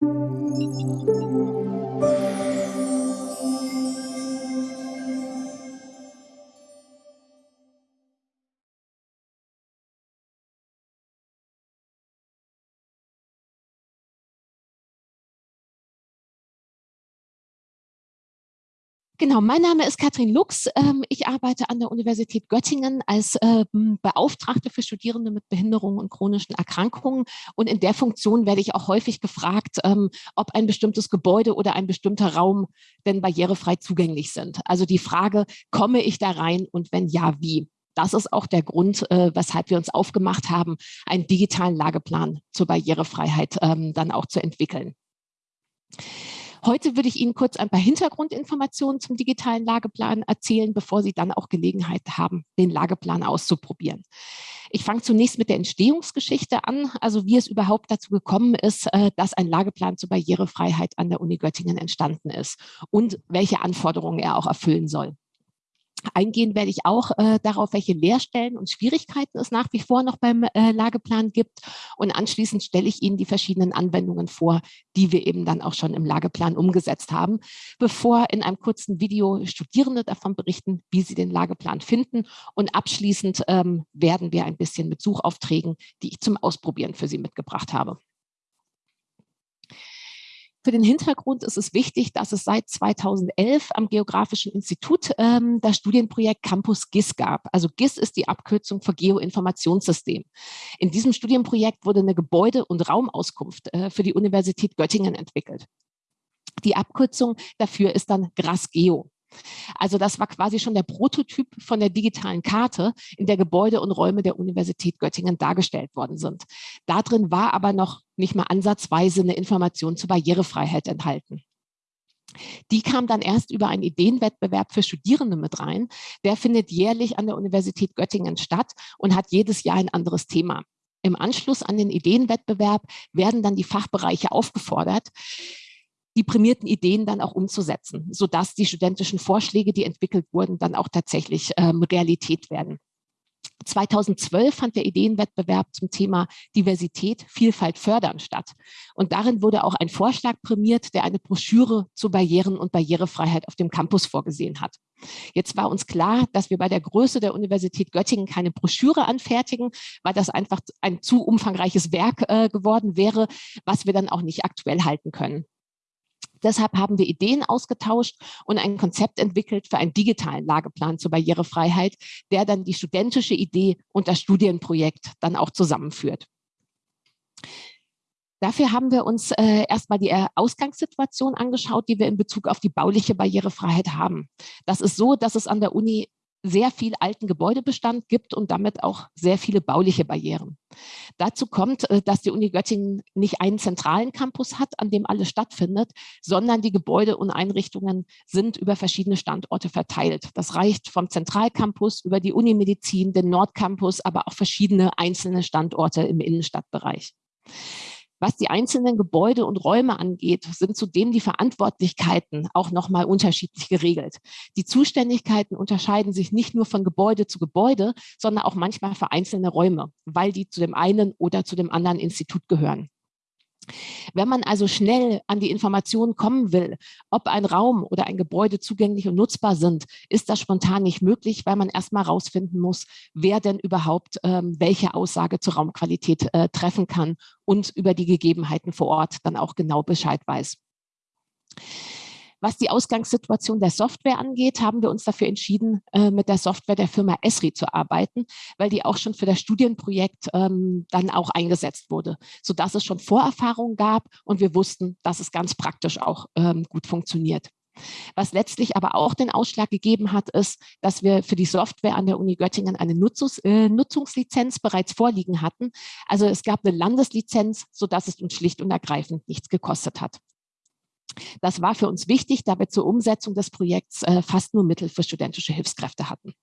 Thank you. Genau, mein Name ist Katrin Lux. Ähm, ich arbeite an der Universität Göttingen als ähm, Beauftragte für Studierende mit Behinderungen und chronischen Erkrankungen. Und in der Funktion werde ich auch häufig gefragt, ähm, ob ein bestimmtes Gebäude oder ein bestimmter Raum denn barrierefrei zugänglich sind. Also die Frage, komme ich da rein und wenn ja, wie? Das ist auch der Grund, äh, weshalb wir uns aufgemacht haben, einen digitalen Lageplan zur Barrierefreiheit dann auch zu entwickeln. Heute würde ich Ihnen kurz ein paar Hintergrundinformationen zum digitalen Lageplan erzählen, bevor Sie dann auch Gelegenheit haben, den Lageplan auszuprobieren. Ich fange zunächst mit der Entstehungsgeschichte an, also wie es überhaupt dazu gekommen ist, äh, dass ein Lageplan zur Barrierefreiheit an der Uni Göttingen entstanden ist und welche Anforderungen er auch erfüllen soll. Eingehen werde ich auch äh, darauf, welche Leerstellen und Schwierigkeiten es nach wie vor noch beim äh, Lageplan gibt. Und anschließend stelle ich Ihnen die verschiedenen Anwendungen vor, die wir eben dann auch schon im Lageplan umgesetzt haben, bevor in einem kurzen Video Studierende davon berichten, wie sie den Lageplan finden. Und abschließend ähm, werden wir ein bisschen mit Suchaufträgen, die ich zum Ausprobieren für Sie mitgebracht habe. Für den Hintergrund ist es wichtig, dass es seit 2011 am Geografischen Institut ähm, das Studienprojekt Campus GIS gab. Also GIS ist die Abkürzung für Geoinformationssystem. In diesem Studienprojekt wurde eine Gebäude- und Raumauskunft äh, für die Universität Göttingen entwickelt. Die Abkürzung dafür ist dann GRASGEO. Also das war quasi schon der Prototyp von der digitalen Karte, in der Gebäude und Räume der Universität Göttingen dargestellt worden sind. Darin war aber noch nicht mal ansatzweise eine Information zur Barrierefreiheit enthalten. Die kam dann erst über einen Ideenwettbewerb für Studierende mit rein. Der findet jährlich an der Universität Göttingen statt und hat jedes Jahr ein anderes Thema. Im Anschluss an den Ideenwettbewerb werden dann die Fachbereiche aufgefordert, die prämierten Ideen dann auch umzusetzen, sodass die studentischen Vorschläge, die entwickelt wurden, dann auch tatsächlich ähm, Realität werden. 2012 fand der Ideenwettbewerb zum Thema Diversität, Vielfalt fördern statt. Und darin wurde auch ein Vorschlag prämiert, der eine Broschüre zu Barrieren und Barrierefreiheit auf dem Campus vorgesehen hat. Jetzt war uns klar, dass wir bei der Größe der Universität Göttingen keine Broschüre anfertigen, weil das einfach ein zu umfangreiches Werk äh, geworden wäre, was wir dann auch nicht aktuell halten können. Deshalb haben wir Ideen ausgetauscht und ein Konzept entwickelt für einen digitalen Lageplan zur Barrierefreiheit, der dann die studentische Idee und das Studienprojekt dann auch zusammenführt. Dafür haben wir uns äh, erstmal die äh, Ausgangssituation angeschaut, die wir in Bezug auf die bauliche Barrierefreiheit haben. Das ist so, dass es an der Uni sehr viel alten Gebäudebestand gibt und damit auch sehr viele bauliche Barrieren. Dazu kommt, äh, dass die Uni Göttingen nicht einen zentralen Campus hat, an dem alles stattfindet, sondern die Gebäude und Einrichtungen sind über verschiedene Standorte verteilt. Das reicht vom Zentralcampus über die Unimedizin, den Nordcampus, aber auch verschiedene einzelne Standorte im Innenstadtbereich. Was die einzelnen Gebäude und Räume angeht, sind zudem die Verantwortlichkeiten auch nochmal unterschiedlich geregelt. Die Zuständigkeiten unterscheiden sich nicht nur von Gebäude zu Gebäude, sondern auch manchmal für einzelne Räume, weil die zu dem einen oder zu dem anderen Institut gehören. Wenn man also schnell an die Informationen kommen will, ob ein Raum oder ein Gebäude zugänglich und nutzbar sind, ist das spontan nicht möglich, weil man erstmal herausfinden muss, wer denn überhaupt ähm, welche Aussage zur Raumqualität äh, treffen kann und über die Gegebenheiten vor Ort dann auch genau Bescheid weiß. Was die Ausgangssituation der Software angeht, haben wir uns dafür entschieden, äh, mit der Software der Firma Esri zu arbeiten, weil die auch schon für das Studienprojekt ähm, dann auch eingesetzt wurde, sodass es schon Vorerfahrungen gab und wir wussten, dass es ganz praktisch auch ähm, gut funktioniert. Was letztlich aber auch den Ausschlag gegeben hat, ist, dass wir für die Software an der Uni Göttingen eine Nutzungs äh, Nutzungslizenz bereits vorliegen hatten. Also es gab eine Landeslizenz, sodass es uns schlicht und ergreifend nichts gekostet hat. Das war für uns wichtig, da wir zur Umsetzung des Projekts äh, fast nur Mittel für studentische Hilfskräfte hatten.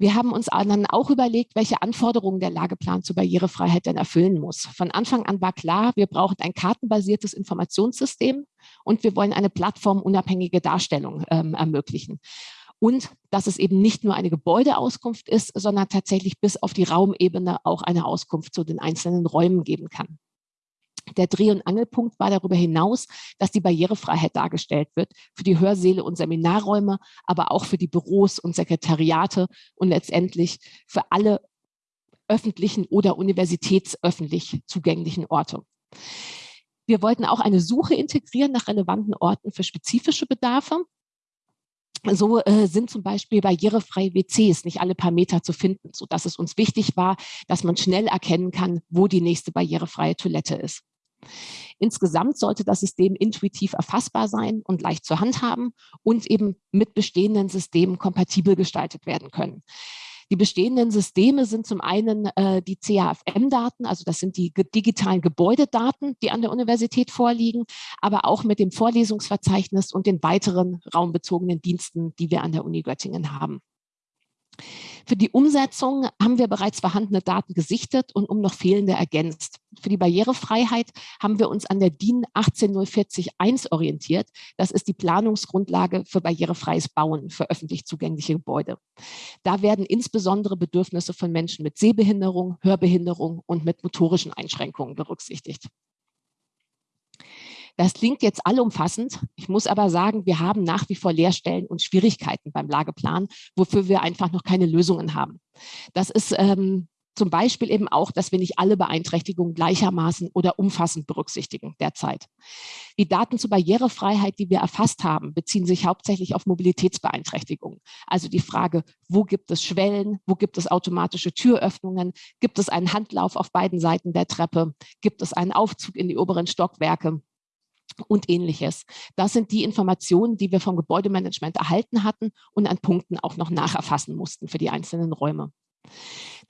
Wir haben uns dann auch überlegt, welche Anforderungen der Lageplan zur Barrierefreiheit denn erfüllen muss. Von Anfang an war klar, wir brauchen ein kartenbasiertes Informationssystem und wir wollen eine plattformunabhängige Darstellung ähm, ermöglichen. Und dass es eben nicht nur eine Gebäudeauskunft ist, sondern tatsächlich bis auf die Raumebene auch eine Auskunft zu den einzelnen Räumen geben kann. Der Dreh- und Angelpunkt war darüber hinaus, dass die Barrierefreiheit dargestellt wird für die Hörsäle und Seminarräume, aber auch für die Büros und Sekretariate und letztendlich für alle öffentlichen oder universitätsöffentlich zugänglichen Orte. Wir wollten auch eine Suche integrieren nach relevanten Orten für spezifische Bedarfe. So äh, sind zum Beispiel barrierefreie WCs nicht alle paar Meter zu finden, sodass es uns wichtig war, dass man schnell erkennen kann, wo die nächste barrierefreie Toilette ist. Insgesamt sollte das System intuitiv erfassbar sein und leicht zu handhaben und eben mit bestehenden Systemen kompatibel gestaltet werden können. Die bestehenden Systeme sind zum einen äh, die CAFM-Daten, also das sind die digitalen Gebäudedaten, die an der Universität vorliegen, aber auch mit dem Vorlesungsverzeichnis und den weiteren raumbezogenen Diensten, die wir an der Uni Göttingen haben. Für die Umsetzung haben wir bereits vorhandene Daten gesichtet und um noch fehlende ergänzt. Für die Barrierefreiheit haben wir uns an der DIN 18040-1 orientiert. Das ist die Planungsgrundlage für barrierefreies Bauen für öffentlich zugängliche Gebäude. Da werden insbesondere Bedürfnisse von Menschen mit Sehbehinderung, Hörbehinderung und mit motorischen Einschränkungen berücksichtigt. Das klingt jetzt allumfassend. Ich muss aber sagen, wir haben nach wie vor Leerstellen und Schwierigkeiten beim Lageplan, wofür wir einfach noch keine Lösungen haben. Das ist ähm, zum Beispiel eben auch, dass wir nicht alle Beeinträchtigungen gleichermaßen oder umfassend berücksichtigen derzeit. Die Daten zur Barrierefreiheit, die wir erfasst haben, beziehen sich hauptsächlich auf Mobilitätsbeeinträchtigungen. Also die Frage, wo gibt es Schwellen, wo gibt es automatische Türöffnungen, gibt es einen Handlauf auf beiden Seiten der Treppe, gibt es einen Aufzug in die oberen Stockwerke und ähnliches. Das sind die Informationen, die wir vom Gebäudemanagement erhalten hatten und an Punkten auch noch nacherfassen mussten für die einzelnen Räume.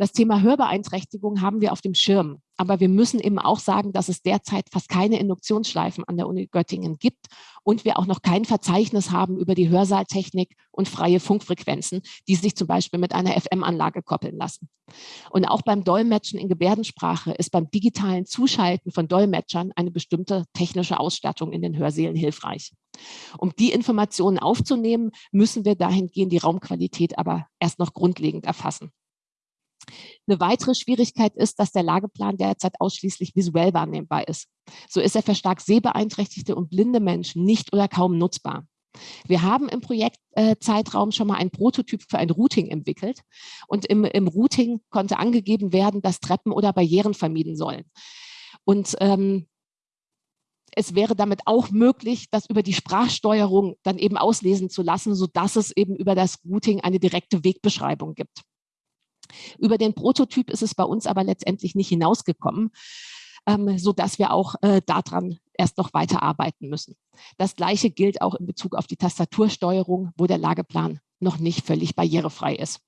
Das Thema Hörbeeinträchtigung haben wir auf dem Schirm. Aber wir müssen eben auch sagen, dass es derzeit fast keine Induktionsschleifen an der Uni Göttingen gibt und wir auch noch kein Verzeichnis haben über die Hörsaaltechnik und freie Funkfrequenzen, die sich zum Beispiel mit einer FM-Anlage koppeln lassen. Und auch beim Dolmetschen in Gebärdensprache ist beim digitalen Zuschalten von Dolmetschern eine bestimmte technische Ausstattung in den Hörsälen hilfreich. Um die Informationen aufzunehmen, müssen wir dahingehend die Raumqualität aber erst noch grundlegend erfassen. Eine weitere Schwierigkeit ist, dass der Lageplan derzeit ausschließlich visuell wahrnehmbar ist. So ist er für stark sehbeeinträchtigte und blinde Menschen nicht oder kaum nutzbar. Wir haben im Projektzeitraum schon mal einen Prototyp für ein Routing entwickelt und im, im Routing konnte angegeben werden, dass Treppen oder Barrieren vermieden sollen. Und ähm, es wäre damit auch möglich, das über die Sprachsteuerung dann eben auslesen zu lassen, sodass es eben über das Routing eine direkte Wegbeschreibung gibt. Über den Prototyp ist es bei uns aber letztendlich nicht hinausgekommen, ähm, sodass wir auch äh, daran erst noch weiter arbeiten müssen. Das Gleiche gilt auch in Bezug auf die Tastatursteuerung, wo der Lageplan noch nicht völlig barrierefrei ist.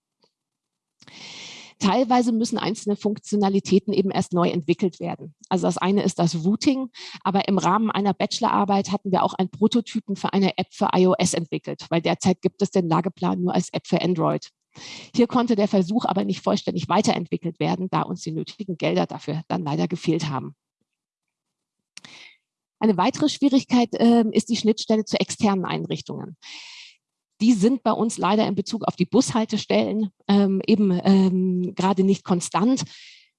Teilweise müssen einzelne Funktionalitäten eben erst neu entwickelt werden. Also das eine ist das Routing, aber im Rahmen einer Bachelorarbeit hatten wir auch einen Prototypen für eine App für iOS entwickelt, weil derzeit gibt es den Lageplan nur als App für Android. Hier konnte der Versuch aber nicht vollständig weiterentwickelt werden, da uns die nötigen Gelder dafür dann leider gefehlt haben. Eine weitere Schwierigkeit äh, ist die Schnittstelle zu externen Einrichtungen. Die sind bei uns leider in Bezug auf die Bushaltestellen ähm, eben ähm, gerade nicht konstant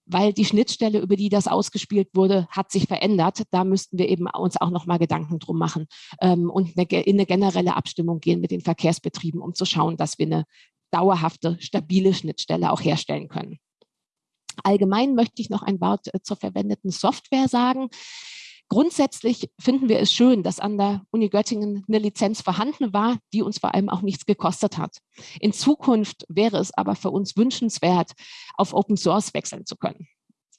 weil die Schnittstelle, über die das ausgespielt wurde, hat sich verändert. Da müssten wir eben uns auch noch mal Gedanken drum machen ähm, und eine, in eine generelle Abstimmung gehen mit den Verkehrsbetrieben, um zu schauen, dass wir eine dauerhafte, stabile Schnittstelle auch herstellen können. Allgemein möchte ich noch ein Wort äh, zur verwendeten Software sagen. Grundsätzlich finden wir es schön, dass an der Uni Göttingen eine Lizenz vorhanden war, die uns vor allem auch nichts gekostet hat. In Zukunft wäre es aber für uns wünschenswert, auf Open Source wechseln zu können.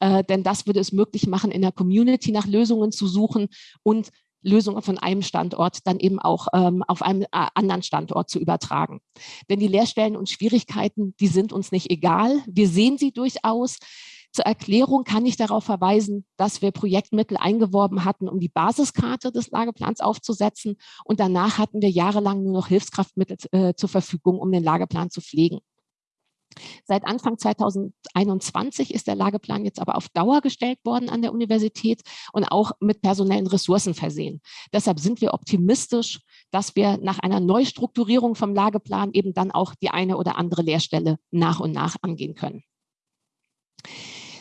Äh, denn das würde es möglich machen, in der Community nach Lösungen zu suchen und Lösungen von einem Standort dann eben auch ähm, auf einem äh, anderen Standort zu übertragen. Denn die Lehrstellen und Schwierigkeiten, die sind uns nicht egal. Wir sehen sie durchaus. Zur Erklärung kann ich darauf verweisen, dass wir Projektmittel eingeworben hatten, um die Basiskarte des Lageplans aufzusetzen. Und danach hatten wir jahrelang nur noch Hilfskraftmittel äh, zur Verfügung, um den Lageplan zu pflegen. Seit Anfang 2021 ist der Lageplan jetzt aber auf Dauer gestellt worden an der Universität und auch mit personellen Ressourcen versehen. Deshalb sind wir optimistisch, dass wir nach einer Neustrukturierung vom Lageplan eben dann auch die eine oder andere Lehrstelle nach und nach angehen können.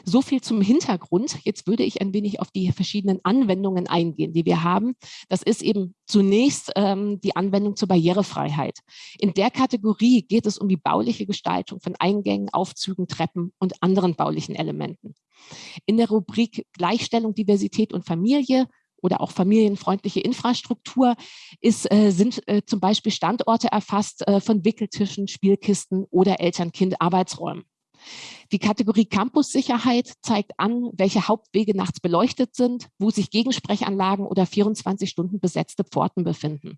So viel zum Hintergrund. Jetzt würde ich ein wenig auf die verschiedenen Anwendungen eingehen, die wir haben. Das ist eben zunächst ähm, die Anwendung zur Barrierefreiheit. In der Kategorie geht es um die bauliche Gestaltung von Eingängen, Aufzügen, Treppen und anderen baulichen Elementen. In der Rubrik Gleichstellung, Diversität und Familie oder auch familienfreundliche Infrastruktur ist, äh, sind äh, zum Beispiel Standorte erfasst äh, von Wickeltischen, Spielkisten oder Eltern-Kind-Arbeitsräumen. Die Kategorie Campussicherheit zeigt an, welche Hauptwege nachts beleuchtet sind, wo sich Gegensprechanlagen oder 24 Stunden besetzte Pforten befinden.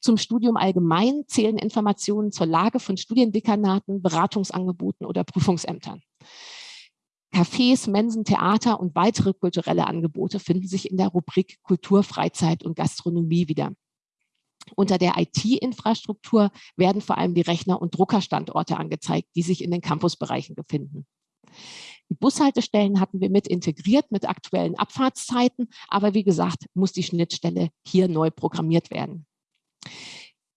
Zum Studium allgemein zählen Informationen zur Lage von Studiendekanaten, Beratungsangeboten oder Prüfungsämtern. Cafés, Mensen, Theater und weitere kulturelle Angebote finden sich in der Rubrik Kultur, Freizeit und Gastronomie wieder. Unter der IT-Infrastruktur werden vor allem die Rechner- und Druckerstandorte angezeigt, die sich in den Campusbereichen befinden. Die Bushaltestellen hatten wir mit integriert mit aktuellen Abfahrtszeiten, aber wie gesagt, muss die Schnittstelle hier neu programmiert werden.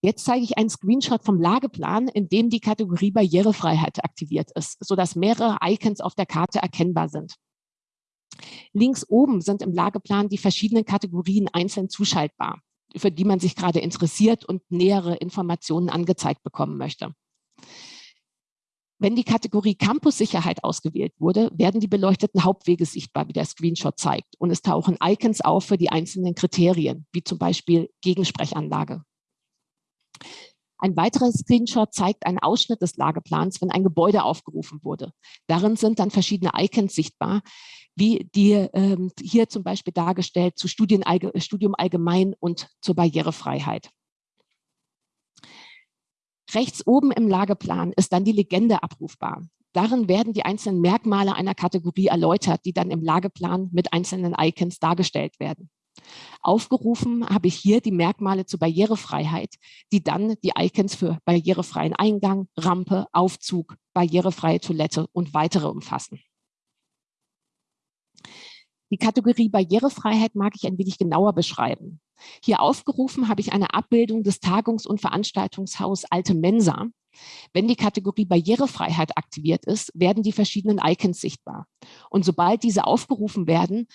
Jetzt zeige ich einen Screenshot vom Lageplan, in dem die Kategorie Barrierefreiheit aktiviert ist, sodass mehrere Icons auf der Karte erkennbar sind. Links oben sind im Lageplan die verschiedenen Kategorien einzeln zuschaltbar für die man sich gerade interessiert und nähere Informationen angezeigt bekommen möchte. Wenn die Kategorie Campus-Sicherheit ausgewählt wurde, werden die beleuchteten Hauptwege sichtbar, wie der Screenshot zeigt. Und es tauchen Icons auf für die einzelnen Kriterien, wie zum Beispiel Gegensprechanlage. Ein weiterer Screenshot zeigt einen Ausschnitt des Lageplans, wenn ein Gebäude aufgerufen wurde. Darin sind dann verschiedene Icons sichtbar, wie die ähm, hier zum Beispiel dargestellt zu Studien, Studium allgemein und zur Barrierefreiheit. Rechts oben im Lageplan ist dann die Legende abrufbar. Darin werden die einzelnen Merkmale einer Kategorie erläutert, die dann im Lageplan mit einzelnen Icons dargestellt werden. Aufgerufen habe ich hier die Merkmale zur Barrierefreiheit, die dann die Icons für barrierefreien Eingang, Rampe, Aufzug, barrierefreie Toilette und weitere umfassen. Die Kategorie Barrierefreiheit mag ich ein wenig genauer beschreiben. Hier aufgerufen habe ich eine Abbildung des Tagungs- und Veranstaltungshaus Alte Mensa. Wenn die Kategorie Barrierefreiheit aktiviert ist, werden die verschiedenen Icons sichtbar. Und sobald diese aufgerufen werden,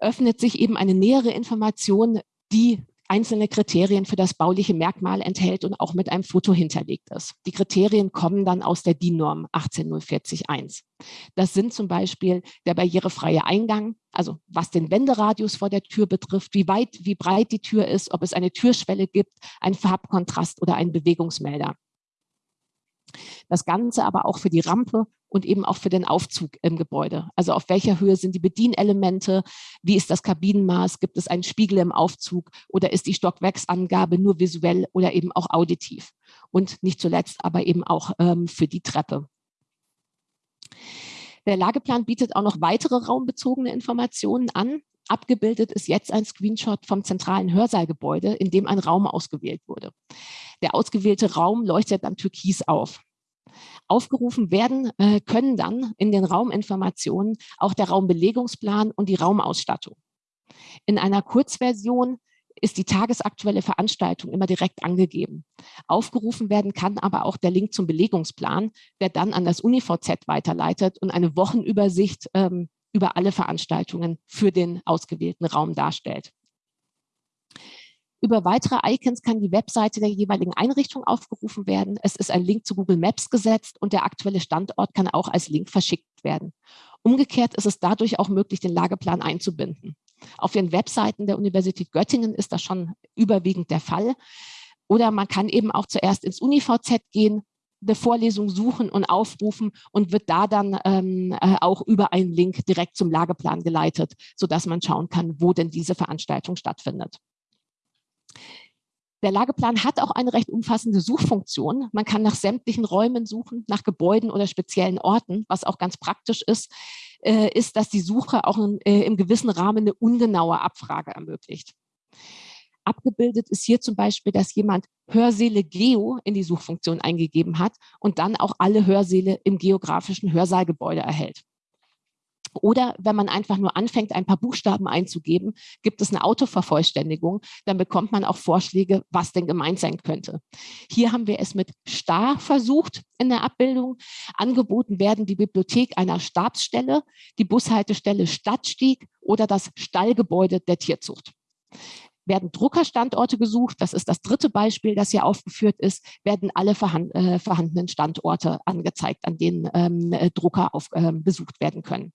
öffnet sich eben eine nähere Information, die einzelne Kriterien für das bauliche Merkmal enthält und auch mit einem Foto hinterlegt ist. Die Kriterien kommen dann aus der DIN-Norm 18041. Das sind zum Beispiel der barrierefreie Eingang, also was den Wenderadius vor der Tür betrifft, wie weit, wie breit die Tür ist, ob es eine Türschwelle gibt, ein Farbkontrast oder einen Bewegungsmelder. Das Ganze aber auch für die Rampe und eben auch für den Aufzug im Gebäude. Also auf welcher Höhe sind die Bedienelemente, wie ist das Kabinenmaß, gibt es einen Spiegel im Aufzug oder ist die Stockwerksangabe nur visuell oder eben auch auditiv. Und nicht zuletzt aber eben auch ähm, für die Treppe. Der Lageplan bietet auch noch weitere raumbezogene Informationen an. Abgebildet ist jetzt ein Screenshot vom zentralen Hörsaalgebäude, in dem ein Raum ausgewählt wurde. Der ausgewählte Raum leuchtet dann türkis auf. Aufgerufen werden äh, können dann in den Rauminformationen auch der Raumbelegungsplan und die Raumausstattung. In einer Kurzversion ist die tagesaktuelle Veranstaltung immer direkt angegeben. Aufgerufen werden kann aber auch der Link zum Belegungsplan, der dann an das UniVZ weiterleitet und eine Wochenübersicht ähm, über alle Veranstaltungen für den ausgewählten Raum darstellt. Über weitere Icons kann die Webseite der jeweiligen Einrichtung aufgerufen werden. Es ist ein Link zu Google Maps gesetzt und der aktuelle Standort kann auch als Link verschickt werden. Umgekehrt ist es dadurch auch möglich, den Lageplan einzubinden. Auf den Webseiten der Universität Göttingen ist das schon überwiegend der Fall. Oder man kann eben auch zuerst ins UniVZ gehen, eine Vorlesung suchen und aufrufen und wird da dann ähm, äh, auch über einen Link direkt zum Lageplan geleitet, sodass man schauen kann, wo denn diese Veranstaltung stattfindet. Der Lageplan hat auch eine recht umfassende Suchfunktion. Man kann nach sämtlichen Räumen suchen, nach Gebäuden oder speziellen Orten. Was auch ganz praktisch ist, äh, ist, dass die Suche auch in, äh, im gewissen Rahmen eine ungenaue Abfrage ermöglicht. Abgebildet ist hier zum Beispiel, dass jemand Hörsäle Geo in die Suchfunktion eingegeben hat und dann auch alle Hörsäle im geografischen Hörsaalgebäude erhält. Oder wenn man einfach nur anfängt, ein paar Buchstaben einzugeben, gibt es eine Autovervollständigung. Dann bekommt man auch Vorschläge, was denn gemeint sein könnte. Hier haben wir es mit Star versucht in der Abbildung. Angeboten werden die Bibliothek einer Stabsstelle, die Bushaltestelle Stadtstieg oder das Stallgebäude der Tierzucht werden Druckerstandorte gesucht. Das ist das dritte Beispiel, das hier aufgeführt ist, werden alle vorhand, äh, vorhandenen Standorte angezeigt, an denen ähm, äh, Drucker auf, äh, besucht werden können.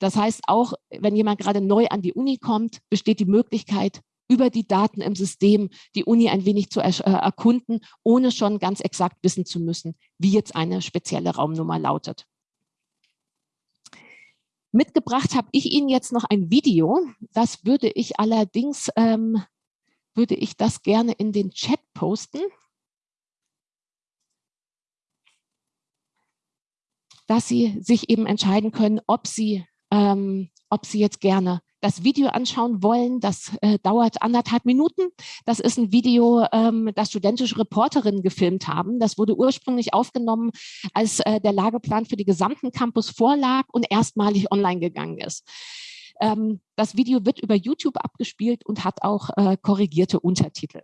Das heißt, auch wenn jemand gerade neu an die Uni kommt, besteht die Möglichkeit, über die Daten im System die Uni ein wenig zu er äh, erkunden, ohne schon ganz exakt wissen zu müssen, wie jetzt eine spezielle Raumnummer lautet. Mitgebracht habe ich Ihnen jetzt noch ein Video. Das würde ich allerdings, ähm, würde ich das gerne in den Chat posten. Dass Sie sich eben entscheiden können, ob Sie, ähm, ob Sie jetzt gerne das Video anschauen wollen. Das äh, dauert anderthalb Minuten. Das ist ein Video, ähm, das studentische Reporterinnen gefilmt haben. Das wurde ursprünglich aufgenommen, als äh, der Lageplan für die gesamten Campus vorlag und erstmalig online gegangen ist. Ähm, das Video wird über YouTube abgespielt und hat auch äh, korrigierte Untertitel.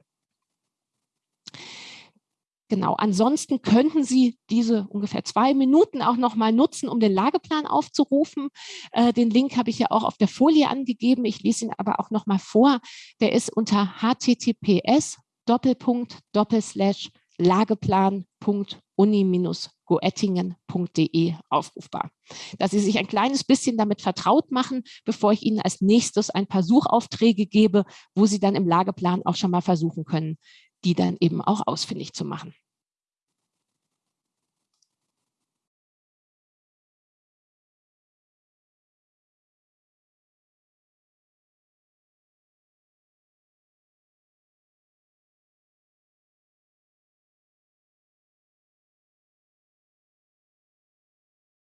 Genau, ansonsten könnten Sie diese ungefähr zwei Minuten auch noch mal nutzen, um den Lageplan aufzurufen. Äh, den Link habe ich ja auch auf der Folie angegeben. Ich lese ihn aber auch noch mal vor. Der ist unter https Doppelpunkt Doppelslash lageplan.uni-goettingen.de aufrufbar. Dass Sie sich ein kleines bisschen damit vertraut machen, bevor ich Ihnen als nächstes ein paar Suchaufträge gebe, wo Sie dann im Lageplan auch schon mal versuchen können, die dann eben auch ausfindig zu machen.